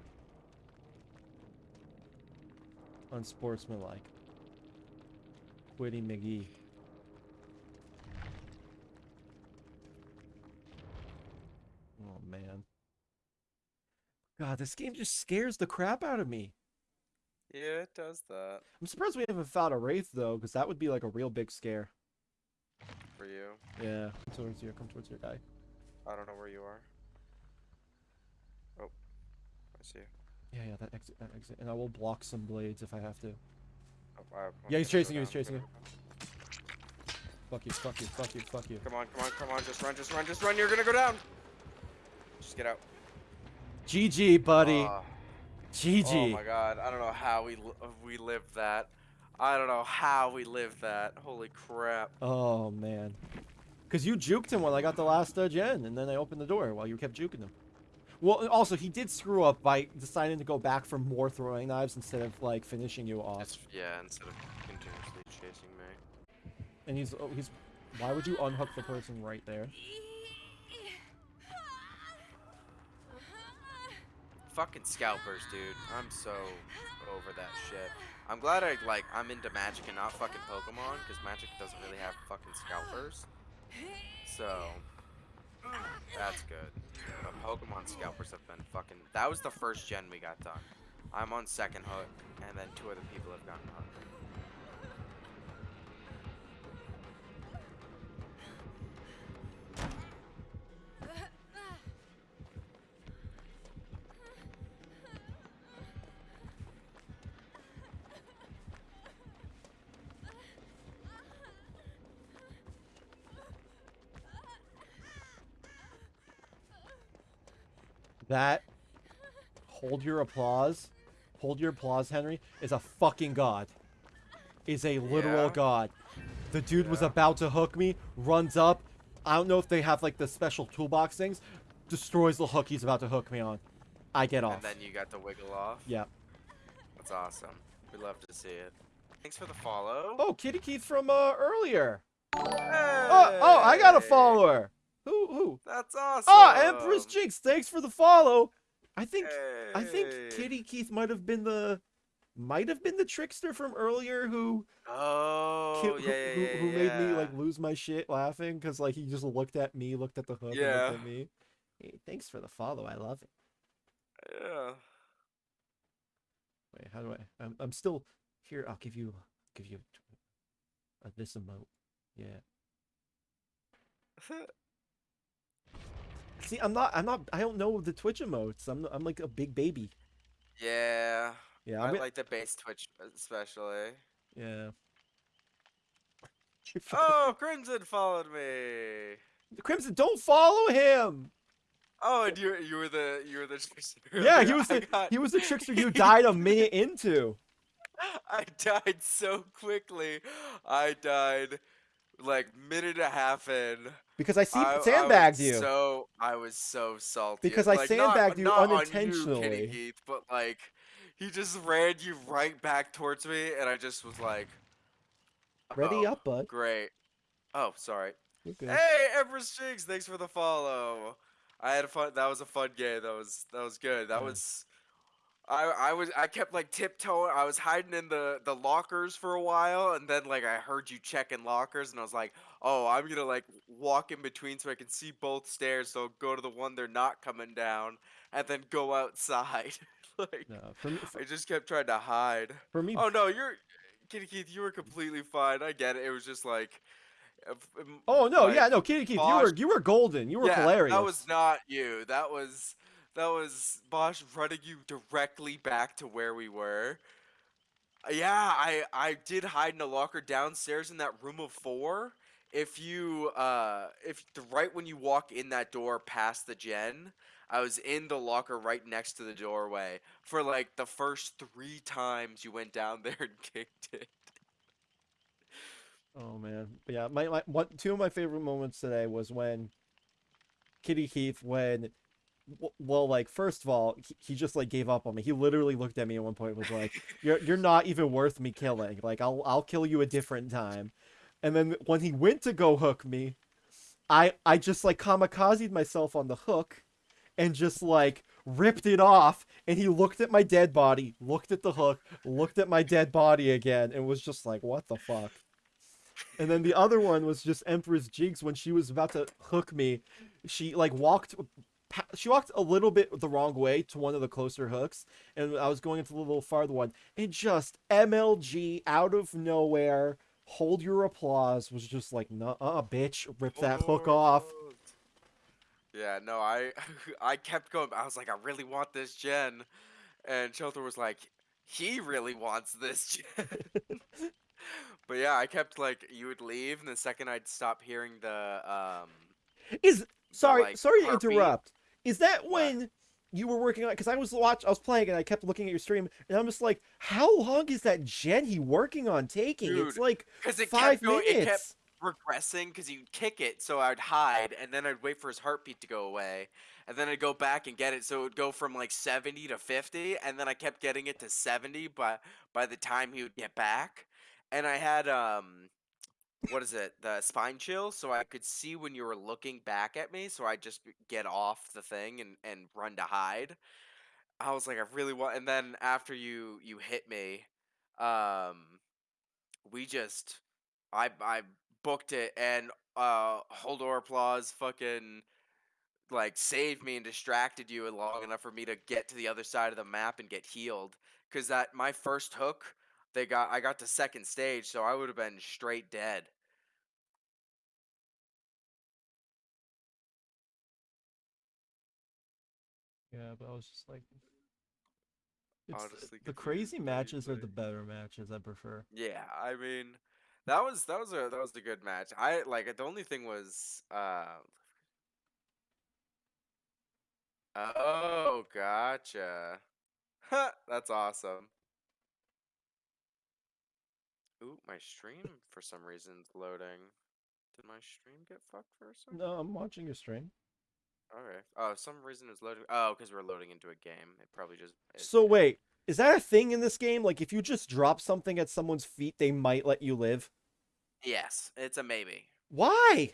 Unsportsmanlike. Quitty McGee. Oh man. God, this game just scares the crap out of me. yeah, it does that. I'm surprised we haven't found a wraith though, because that would be like a real big scare. For you. Yeah. Come towards you. Come towards your guy. I don't know where you are. Oh. I see you. Yeah, yeah, that exit, that exit, and I will block some blades if I have to. Yeah, he's chasing you, he's chasing you. Fuck you, fuck you, fuck you, fuck you. Come on, come on, come on, just run, just run, just run. You're gonna go down. Just get out. GG, buddy. Ah. GG. Oh my god, I don't know how we uh, we lived that. I don't know how we lived that. Holy crap. Oh man. Cause you juked him when I got the last uh, gen, and then I opened the door while you kept juking him. Well, also he did screw up by deciding to go back for more throwing knives instead of like finishing you off. Just, yeah, instead of continuously chasing me. And he's oh, he's. Why would you unhook the person right there? Fucking scalpers, dude. I'm so over that shit. I'm glad I like I'm into Magic and not fucking Pokemon, because Magic doesn't really have fucking scalpers. So that's good. But Pokemon scalpers have been fucking. That was the first gen we got done. I'm on second hook, and then two other people have gotten hooked. That. Hold your applause. Hold your applause, Henry. Is a fucking god. Is a literal Yeah? god. The dude was about to hook me. Runs up. I don't know if they have like the special toolbox things. Destroys the hook he's about to hook me on. I get off. And then you got the wiggle off. Yeah. That's awesome. We love to see it. Thanks for the follow. Oh, Kitty Keith from uh, earlier. Oh, oh, I got a follower. Who? Who? That's awesome. Ah, Empress Jinx. Thanks for the follow. I think I think Kitty Keith might have been the might have been the trickster from earlier who Oh, ki- yeah, who, who, yeah, made me like lose my shit laughing because like he just looked at me, looked at the hook, and Yeah. looked at me. Hey, thanks for the follow. I love it. Yeah. Wait, how do I? I'm, I'm still here. I'll give you give you a, this emote. Yeah. See, I'm not. I'm not. I don't know the Twitch emotes. I'm. I'm like a big baby. yeah. Yeah. I I'm. like the base Twitch especially. yeah. Oh, Crimson followed me. Crimson, don't follow him. Oh, and you you were the you were the trickster. Yeah, he was the got- he was the trickster you died a minute into. I died so quickly. I died like minute and a half in. Because I see I- I sandbagged you. So I was so salty. Because I like, not- sandbagged you not on unintentionally. Kitty Keith, but like he just ran you right back towards me, and I just was like, Ready "Oh, up, bud. Great. Oh, sorry. Hey, Empress Jigs, thanks for the follow. I had a fun. That was a fun game. That was that was good. That Yeah. was. I I was I kept like tiptoeing. I was hiding in the the lockers for a while, and then like I heard you checking lockers, and I was like, oh, I'm gonna like walk in between so I can see both stairs. So I'll go to the one they're not coming down, and then go outside. like No, for me, for, I just kept trying to hide. for me Oh no, you're Kitty Keith. You were completely fine. I get it. It was just like. um, Oh no, like, yeah, no, Kitty Keith, you were you were golden. You were yeah, hilarious. That was not you. That was that was Bosch running you directly back to where we were. Uh, Yeah, I I did hide in a locker downstairs in that room of four. If you uh if the right when you walk in that door past the gen, I was in the locker right next to the doorway for like the first three times you went down there and kicked it. Oh man, yeah. My, my one two of my favorite moments today was when Kitty Keith when well like first of all he, he just like gave up on me. He literally looked at me at one point and was like you're you're not even worth me killing. Like I'll I'll kill you a different time. And then when he went to go hook me, I I just like kamikazed myself on the hook and just like ripped it off and he looked at my dead body, looked at the hook, looked at my dead body again and was just like what the fuck. And then the other one was just Empress Jigs when she was about to hook me. She like walked she walked a little bit the wrong way to one of the closer hooks and I was going into the little farther one and just MLG out of nowhere hold your applause was just like nah uh bitch rip that hook off Yeah, no, I I kept going. I was like, I really want this gen, and Shelter was like, he really wants this. gen." but yeah, I kept like you would leave, and the second I'd stop hearing the um. Is sorry, like, sorry to interrupt. Is that when you were working on? Because I was watch, I was playing, and I kept looking at your stream, and I'm just like, how long is that gen he working on taking? it's like Because it five kept going, it kept regressing because he'd kick it, so I'd hide, and then I'd wait for his heartbeat to go away, and then I'd go back and get it, so it would go from like 70 to 50, and then I kept getting it to 70 by by the time he would get back, and I had um, what is it, the spine chill, so I could see when you were looking back at me, so I'd just get off the thing and and run to hide. I was like, I really want, and then after you you hit me, um, we just I I booked it and uh Holdor applause fucking like saved me and distracted you long enough for me to get to the other side of the map and get healed cuz that my first hook they got I got to second stage so I would have been straight dead. Yeah, but I was just like, it's, Honestly, the you, crazy good for you, matches are the better matches. I prefer. Yeah, I mean that was that was a that was a good match. I like the only thing was uh Oh, gotcha. That's awesome. Ooh, my stream for some reason is loading. Did my stream get fucked for a second? No, I'm watching your stream. Okay. Oh, some reason it's loading. Oh, because we're loading into a game. It probably just. it- So it- wait, is that a thing in this game? Like, if you just drop something at someone's feet, they might let you live. Yes, it's a maybe. Why?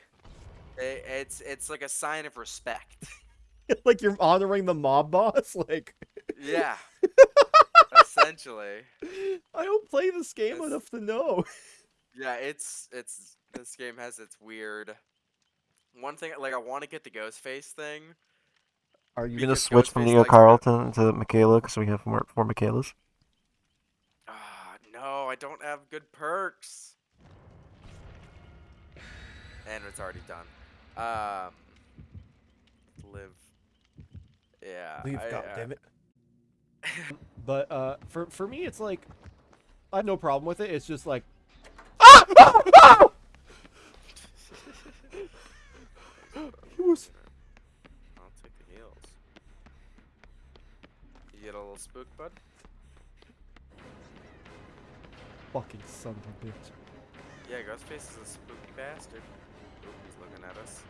It, it's it's like a sign of respect. like you're honoring the mob boss? Like, yeah. Essentially. I don't play this game It's- enough to know. Yeah, it's it's this game has its weird. One thing like I want to get the ghost face thing. Are you gonna switch from Ghostface Neo likes to- Carlton to Mikaela because we have more, four Mikaelas? Ah, no, I don't have good perks. And it's already done. Um, live. Yeah. Leave, I, God uh, damn it. But uh, for for me, it's like I have no problem with it. It's just like. Ah! Ah! Ah! He was I'll take the heals. You get a little spook, bud. fucking son of a bitch. Yeah, Ghostface is a spooky bastard. Oop, he's looking at us.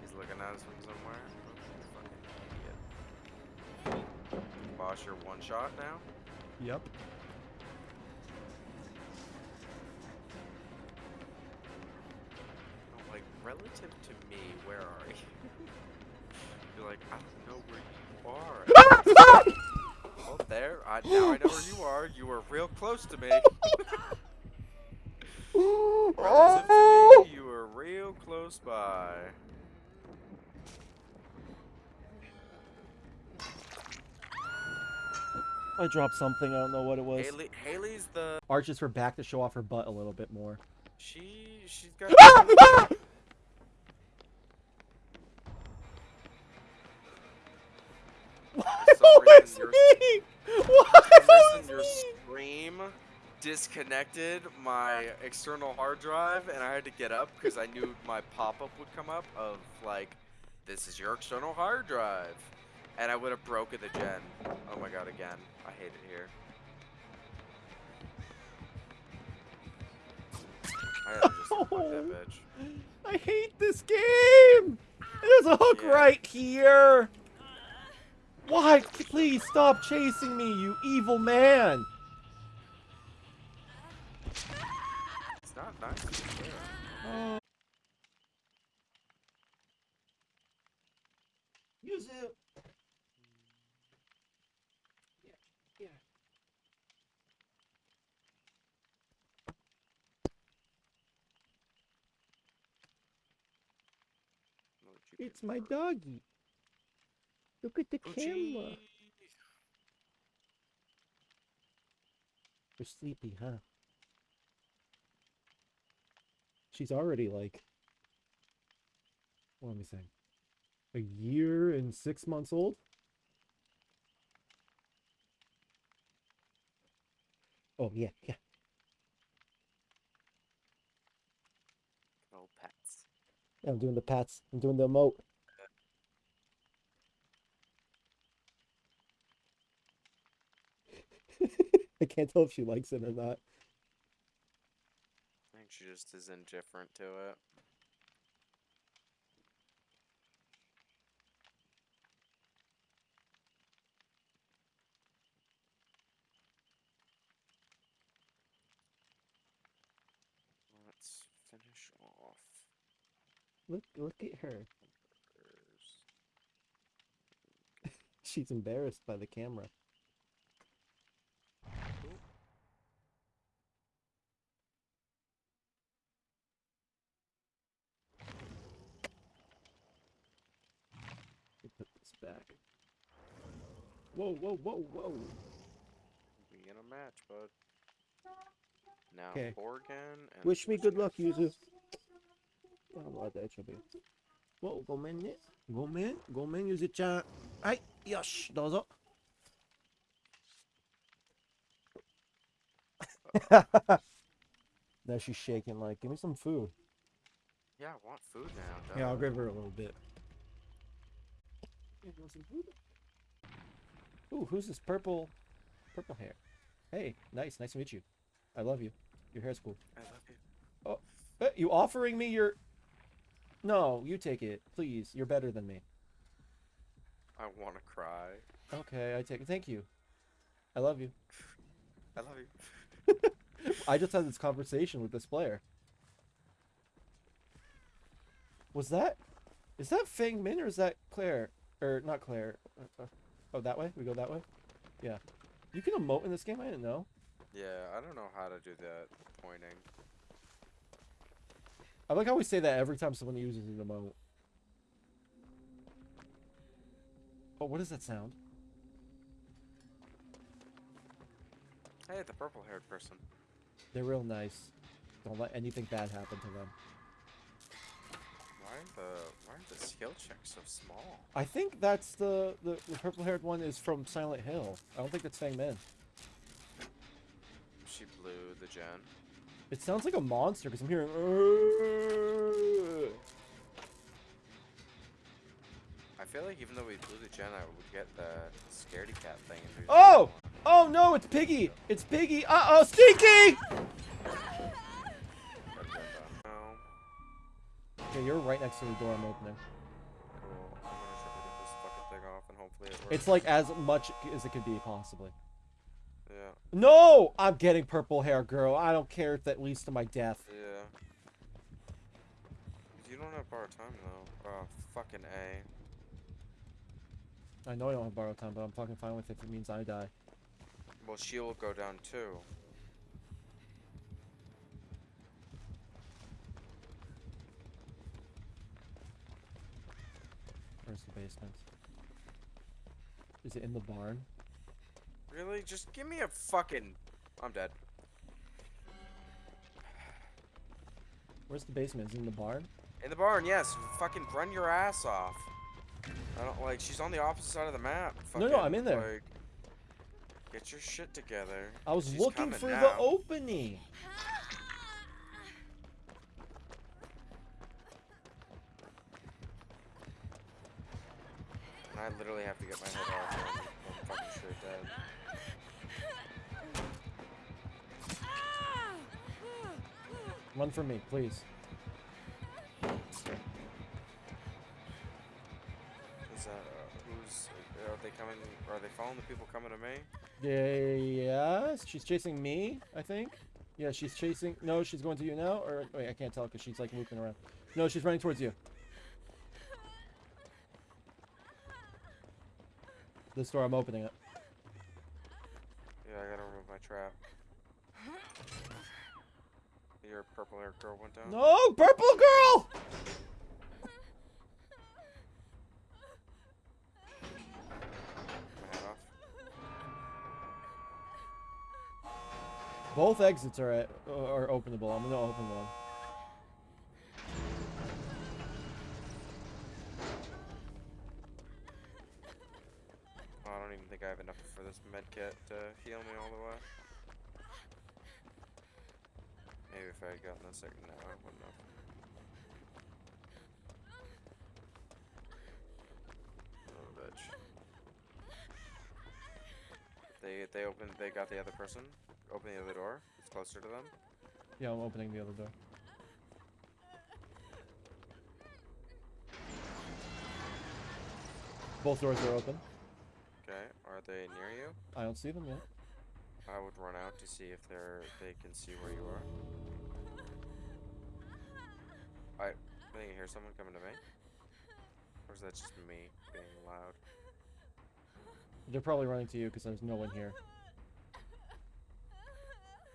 He's looking at us from somewhere. Boss, you're one shot now. Yep. Like relative to me, where are you? You're like, I don't know where you are. well, there. I, now I know where you are. You were real close to me. relative to me, you were real close by. I dropped something. I don't know what it was. Haley, Haley's the Arches her back to show off her butt a little bit more. she. She's got. Ah! Why ah! For some always reason, you're- me? Why For some your me? stream disconnected my external hard drive, and I had to get up because I knew my pop-up would come up of like, "This is your external hard drive," and I would have broken the gen. Oh my god! Again, I hate it here. I had to just unplug that bitch. I hate this game. There's a hook Yeah. right here. Why? Please stop chasing me, you evil man. It's not nice. to be fair. Use it. Yeah, yeah. What would you It's my doggy. Look at the oh, camera. Poochie. You're sleepy, huh? She's already like, what am I saying? A year and six months old? Oh yeah, yeah. Oh, pets. Yeah, I'm doing the pats. I'm doing the emote. I can't tell if she likes it or not. I think she just is indifferent to it. Let's finish off. Look, look at her. She's embarrassed by the camera. Let Put this back. Whoa, whoa, whoa, whoa. Be in a match, bud. Now 'Kay. Borgen and Wish me good luck, Busquets. Yuzu. Oh, ładne ciebie. Wow, gomen nie? Gomen? Gomen, Yuzu-chan. Aj, yosh, dozo. now she's shaking like, give me some food. Yeah, I want food now. Yeah, I'll give her a little bit. Yeah, you want some food? Ooh, who's this purple, purple hair? Hey, nice, nice to meet you. I love you. Your hair's cool. I love you. Oh, you offering me your? No, you take it, please. You're better than me. I want to cry. Okay, I take it. Thank you. I love you. I love you. I just had this conversation with this player. Was that? Is that Feng Min or is that Claire? Or not Claire? Uh, uh, oh, that way? We go that way? Yeah. You can emote in this game? I didn't know. Yeah, I don't know how to do that pointing. I like how we say that every time someone uses an emote. Oh, what is that sound? Hey, the purple-haired person. They're real nice. Don't let anything bad happen to them. Why are the why are the skill checks so small? I think that's the, the, the purple haired one is from Silent Hill. I don't think that's Feng Min. She blew the gen. It sounds like a monster because I'm hearing. I feel like even though we blew the gen, I would get the scaredy cat thing. Oh! Oh no, it's Piggy! It's Piggy! Uh oh, Stinky! Okay, you're right next to the door I'm opening. Cool. I'm gonna try to get this fucking thing off and hopefully it works. It's like as much as it could be, possibly. Yeah. No! I'm getting purple hair, girl. I don't care if that leads to my death. Yeah. You don't have bar time though. Oh, fucking A. I know I don't have borrowed time, but I'm fucking fine with it if it means I die. Well, she will go down too. Where's the basement? Is it in the barn? Really? Just give me a fucking. I'm dead. Where's the basement? Is it in the barn? In the barn, yes. Fucking run your ass off. I don't like. She's on the opposite side of the map. No, no, I'm in there. Like, get your shit together. I was She's looking for now. the opening. And I literally have to get my head off. I'm, fucking straight dead. Run for me, please. Is that uh, who's? Are they coming? Are they following the people coming to me? Yeah, yes, she's chasing me, I think. Yeah, she's chasing. No, she's going to you now. Or wait, I can't tell because she's like looping around. No, she's running towards you. This door, I'm opening it. Yeah, I gotta remove my trap. Your purple hair girl went down. No, purple girl. My head off. Both exits are at, are openable. I'm gonna open one. I don't even think I have enough for this med kit to heal me all the way. If I had gotten a second now, I wouldn't have. Oh, bitch. They they opened. They got the other person. Open the other door. It's closer to them. Yeah, I'm opening the other door. Both doors are open. Okay. Are they near you? I don't see them yet. I would run out to see if they're they can see where you are. I I think I hear someone coming to me. Or is that just me being loud? They're probably running to you because there's no one here.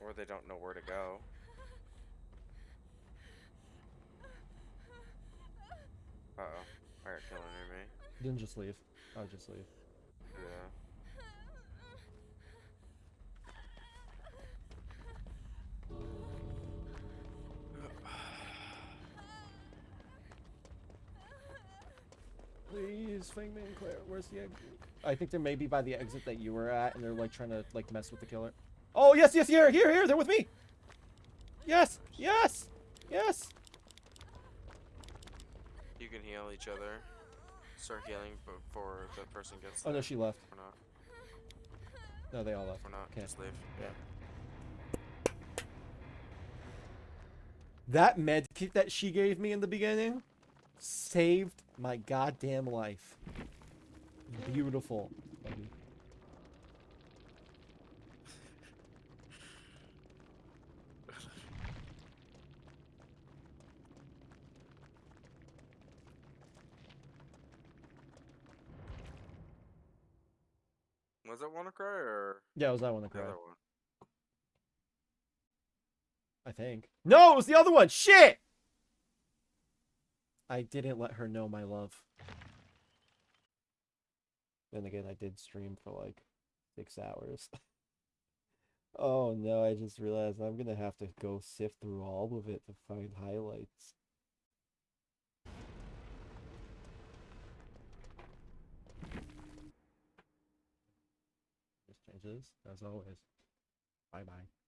Or they don't know where to go. Uh oh. I got killed near me. Then just leave. I'll just leave. Yeah. Please, Feng Min and Claire, where's the exit? I think they're maybe by the exit that you were at, and they're like trying to like mess with the killer. Oh yes, yes, here, here, here, they're with me. Yes, yes, yes. You can heal each other. Start healing before the person gets Oh no, she left. For not. No, they all left. For not. Okay. Just leave. Yeah. That med kit that she gave me in the beginning saved my goddamn life. Beautiful. Was that Wanna Cry or Yeah, it was that one other one? I think. No, it was the other one. Shit. I didn't let her know my love. Then again, I did stream for like six hours. oh no, I just realized I'm gonna have to go sift through all of it to find highlights. Changes, as always. Bye bye.